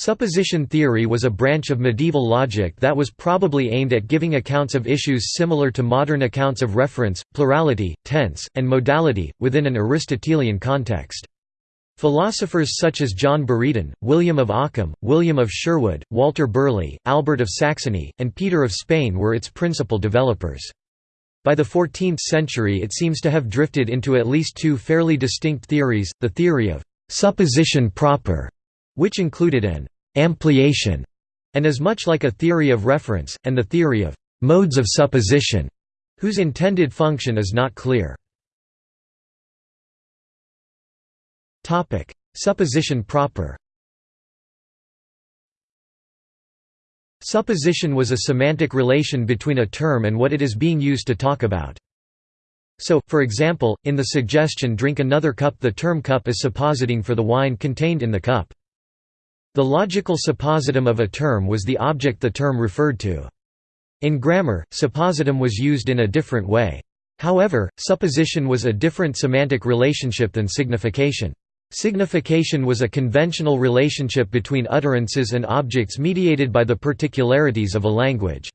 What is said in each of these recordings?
Supposition theory was a branch of medieval logic that was probably aimed at giving accounts of issues similar to modern accounts of reference, plurality, tense, and modality, within an Aristotelian context. Philosophers such as John Buridan, William of Ockham, William of Sherwood, Walter Burley, Albert of Saxony, and Peter of Spain were its principal developers. By the 14th century it seems to have drifted into at least two fairly distinct theories, the theory of «supposition proper» which included an ampliation and is much like a theory of reference, and the theory of modes of supposition, whose intended function is not clear. Supposition proper Supposition was a semantic relation between a term and what it is being used to talk about. So, for example, in the suggestion drink another cup the term cup is suppositing for the wine contained in the cup. The logical suppositum of a term was the object the term referred to. In grammar, suppositum was used in a different way. However, supposition was a different semantic relationship than signification. Signification was a conventional relationship between utterances and objects mediated by the particularities of a language.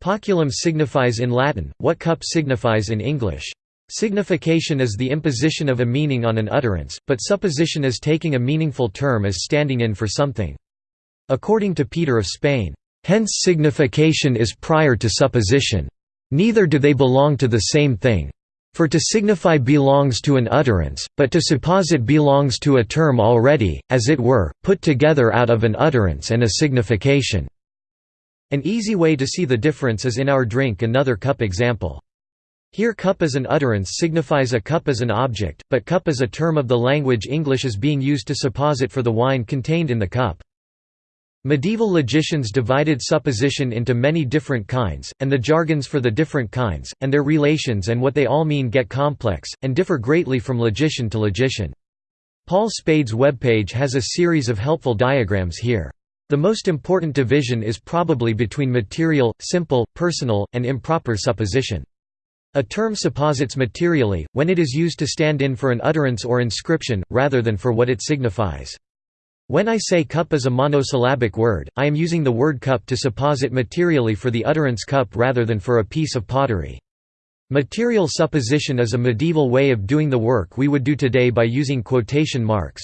Poculum signifies in Latin, what cup signifies in English. Signification is the imposition of a meaning on an utterance, but supposition is taking a meaningful term as standing in for something. According to Peter of Spain, "...hence signification is prior to supposition. Neither do they belong to the same thing. For to signify belongs to an utterance, but to supposit belongs to a term already, as it were, put together out of an utterance and a signification." An easy way to see the difference is in our drink another cup example. Here cup as an utterance signifies a cup as an object, but cup as a term of the language English is being used to supposit for the wine contained in the cup. Medieval logicians divided supposition into many different kinds, and the jargons for the different kinds, and their relations and what they all mean get complex, and differ greatly from logician to logician. Paul Spade's webpage has a series of helpful diagrams here. The most important division is probably between material, simple, personal, and improper supposition. A term supposits materially, when it is used to stand in for an utterance or inscription, rather than for what it signifies. When I say cup is a monosyllabic word, I am using the word cup to supposit materially for the utterance cup rather than for a piece of pottery. Material supposition is a medieval way of doing the work we would do today by using quotation marks.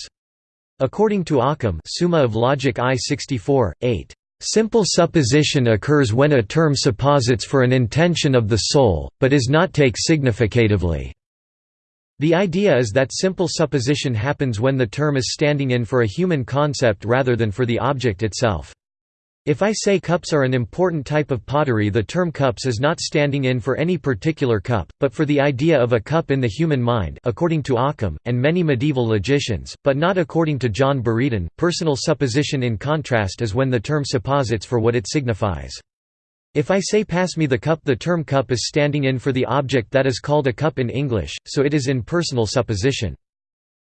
According to Ockham Summa of Logic I 64, 8. Simple supposition occurs when a term supposits for an intention of the soul, but is not take significatively. The idea is that simple supposition happens when the term is standing in for a human concept rather than for the object itself. If I say cups are an important type of pottery the term cups is not standing in for any particular cup, but for the idea of a cup in the human mind according to Ockham, and many medieval logicians, but not according to John Buridan. Personal supposition in contrast is when the term supposits for what it signifies. If I say pass me the cup the term cup is standing in for the object that is called a cup in English, so it is in personal supposition.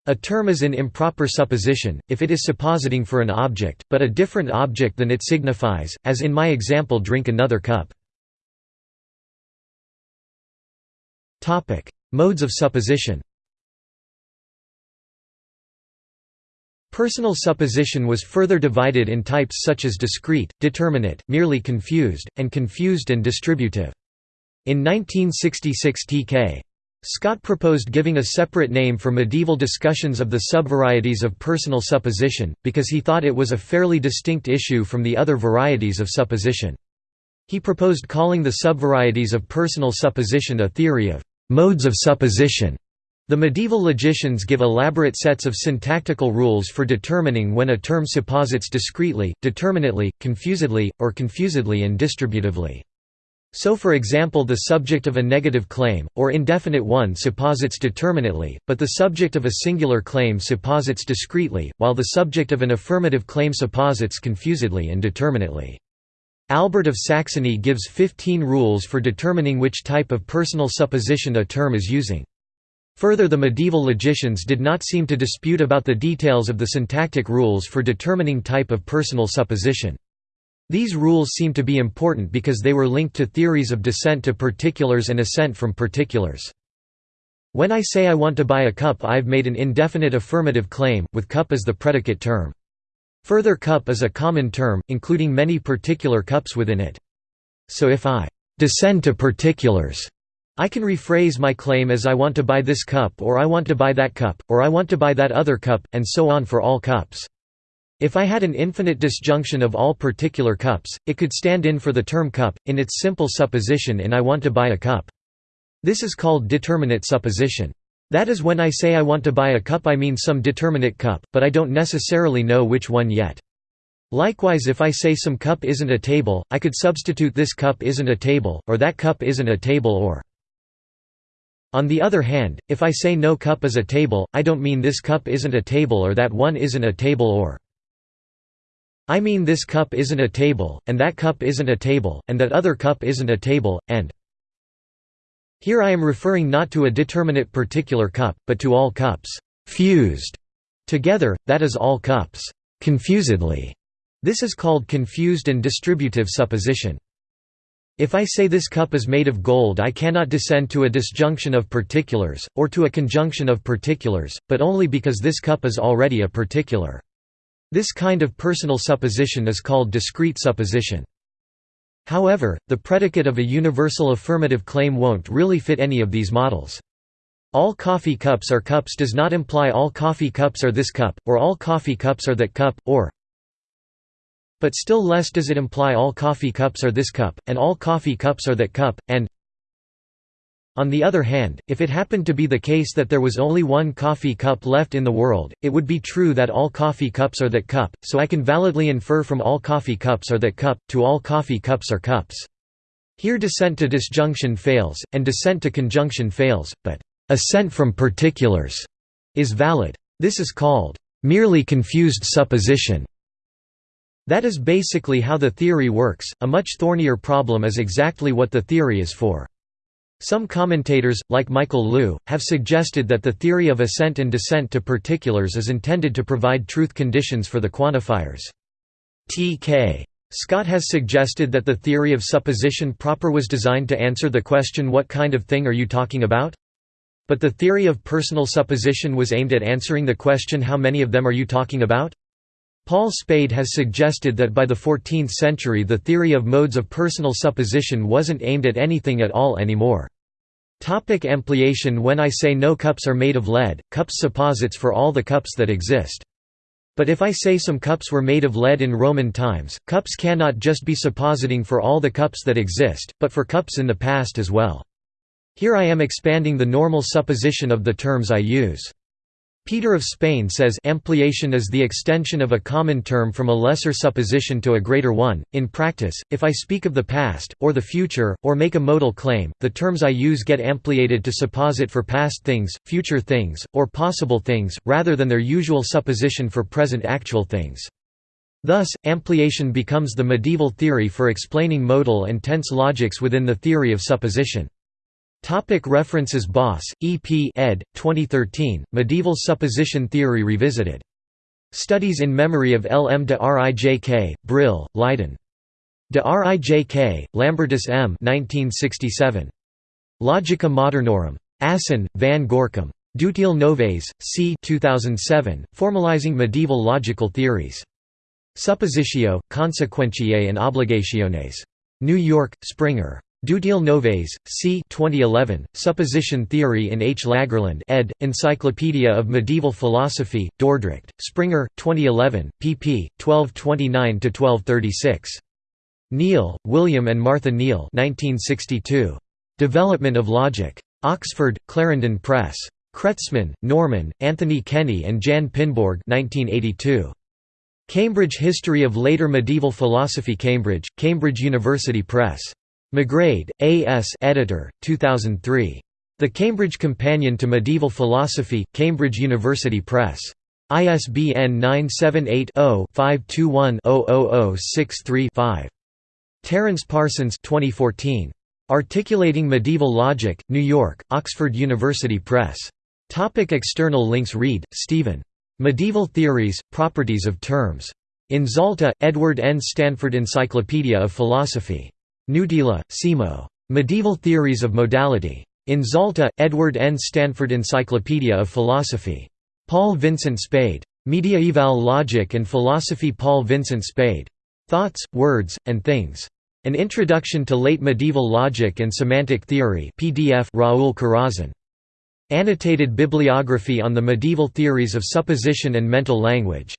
A term is an improper supposition, if it is suppositing for an object, but a different object than it signifies, as in my example drink another cup. Modes of supposition Personal supposition was further divided in types such as discrete, determinate, merely confused, and confused and distributive. In 1966 T.K. Scott proposed giving a separate name for medieval discussions of the subvarieties of personal supposition, because he thought it was a fairly distinct issue from the other varieties of supposition. He proposed calling the subvarieties of personal supposition a theory of «modes of supposition». The medieval logicians give elaborate sets of syntactical rules for determining when a term supposits discretely, determinately, confusedly, or confusedly and distributively. So for example the subject of a negative claim, or indefinite one supposits determinately, but the subject of a singular claim supposits discretely, while the subject of an affirmative claim supposits confusedly and determinately. Albert of Saxony gives 15 rules for determining which type of personal supposition a term is using. Further the medieval logicians did not seem to dispute about the details of the syntactic rules for determining type of personal supposition. These rules seem to be important because they were linked to theories of descent to particulars and ascent from particulars. When I say I want to buy a cup I've made an indefinite affirmative claim, with cup as the predicate term. Further cup is a common term, including many particular cups within it. So if I descend to particulars, I can rephrase my claim as I want to buy this cup or I want to buy that cup, or I want to buy that other cup, and so on for all cups. If I had an infinite disjunction of all particular cups, it could stand in for the term cup, in its simple supposition in I want to buy a cup. This is called determinate supposition. That is when I say I want to buy a cup I mean some determinate cup, but I don't necessarily know which one yet. Likewise if I say some cup isn't a table, I could substitute this cup isn't a table, or that cup isn't a table or on the other hand, if I say no cup is a table, I don't mean this cup isn't a table or that one isn't a table or I mean this cup isn't a table, and that cup isn't a table, and that other cup isn't a table, and here I am referring not to a determinate particular cup, but to all cups fused together, that is all cups confusedly. This is called confused and distributive supposition. If I say this cup is made of gold I cannot descend to a disjunction of particulars, or to a conjunction of particulars, but only because this cup is already a particular. This kind of personal supposition is called discrete supposition. However, the predicate of a universal affirmative claim won't really fit any of these models. All coffee cups are cups does not imply all coffee cups are this cup, or all coffee cups are that cup, or but still less does it imply all coffee cups are this cup, and all coffee cups are that cup, and on the other hand, if it happened to be the case that there was only one coffee cup left in the world, it would be true that all coffee cups are that cup, so I can validly infer from all coffee cups are that cup, to all coffee cups are cups. Here descent to disjunction fails, and descent to conjunction fails, but ascent from particulars is valid. This is called merely confused supposition. That is basically how the theory works, a much thornier problem is exactly what the theory is for. Some commentators, like Michael Liu, have suggested that the theory of ascent and descent to particulars is intended to provide truth conditions for the quantifiers. T.K. Scott has suggested that the theory of supposition proper was designed to answer the question what kind of thing are you talking about? But the theory of personal supposition was aimed at answering the question how many of them are you talking about? Paul Spade has suggested that by the 14th century the theory of modes of personal supposition wasn't aimed at anything at all anymore. Topic ampliation When I say no cups are made of lead, cups supposits for all the cups that exist. But if I say some cups were made of lead in Roman times, cups cannot just be suppositing for all the cups that exist, but for cups in the past as well. Here I am expanding the normal supposition of the terms I use. Peter of Spain says ampliation is the extension of a common term from a lesser supposition to a greater one. In practice, if I speak of the past, or the future, or make a modal claim, the terms I use get ampliated to supposit for past things, future things, or possible things, rather than their usual supposition for present actual things. Thus, ampliation becomes the medieval theory for explaining modal and tense logics within the theory of supposition. Topic references Bos, E. P. ed. 2013, Medieval Supposition Theory Revisited. Studies in Memory of L. M. de Rijk, Brill, Leiden. De Rijk, Lambertus M. 1967. Logica Modernorum. Assen, Van Gorcum. Dutilh Novaes, c. 2007, Formalizing Medieval Logical Theories. Suppositio, Consequentiae and Obligationes. New York, Springer. Dutilh Novaes, c. 2011, Supposition Theory in H. Lagerlund ed., Encyclopedia of Medieval Philosophy, Dordrecht, Springer, 2011, pp. 1229–1236. Kneale, William and Martha Kneale 1962. Development of Logic. Oxford, Clarendon Press. Kretzmann, Norman, Anthony Kenny and Jan Pinborg 1982. Cambridge History of Later Medieval Philosophy Cambridge, Cambridge University Press. McGrade, A. S. Editor, 2003. The Cambridge Companion to Medieval Philosophy, Cambridge University Press. ISBN 978-0-521-00063-5. Terence Parsons 2014. Articulating Medieval Logic, New York, Oxford University Press. Topic external links Read, Stephen. Medieval Theories, Properties of Terms. In Zalta, Edward N. Stanford Encyclopedia of Philosophy. Knuuttila, Simo. Medieval Theories of Modality. In Zalta, Edward N. Stanford Encyclopedia of Philosophy. Paul Vincent Spade. Mediaeval Logic and Philosophy Paul Vincent Spade. Thoughts, Words, and Things. An Introduction to Late Medieval Logic and Semantic Theory PDF Raul Corazzon. Annotated Bibliography on the Medieval Theories of Supposition and Mental Language.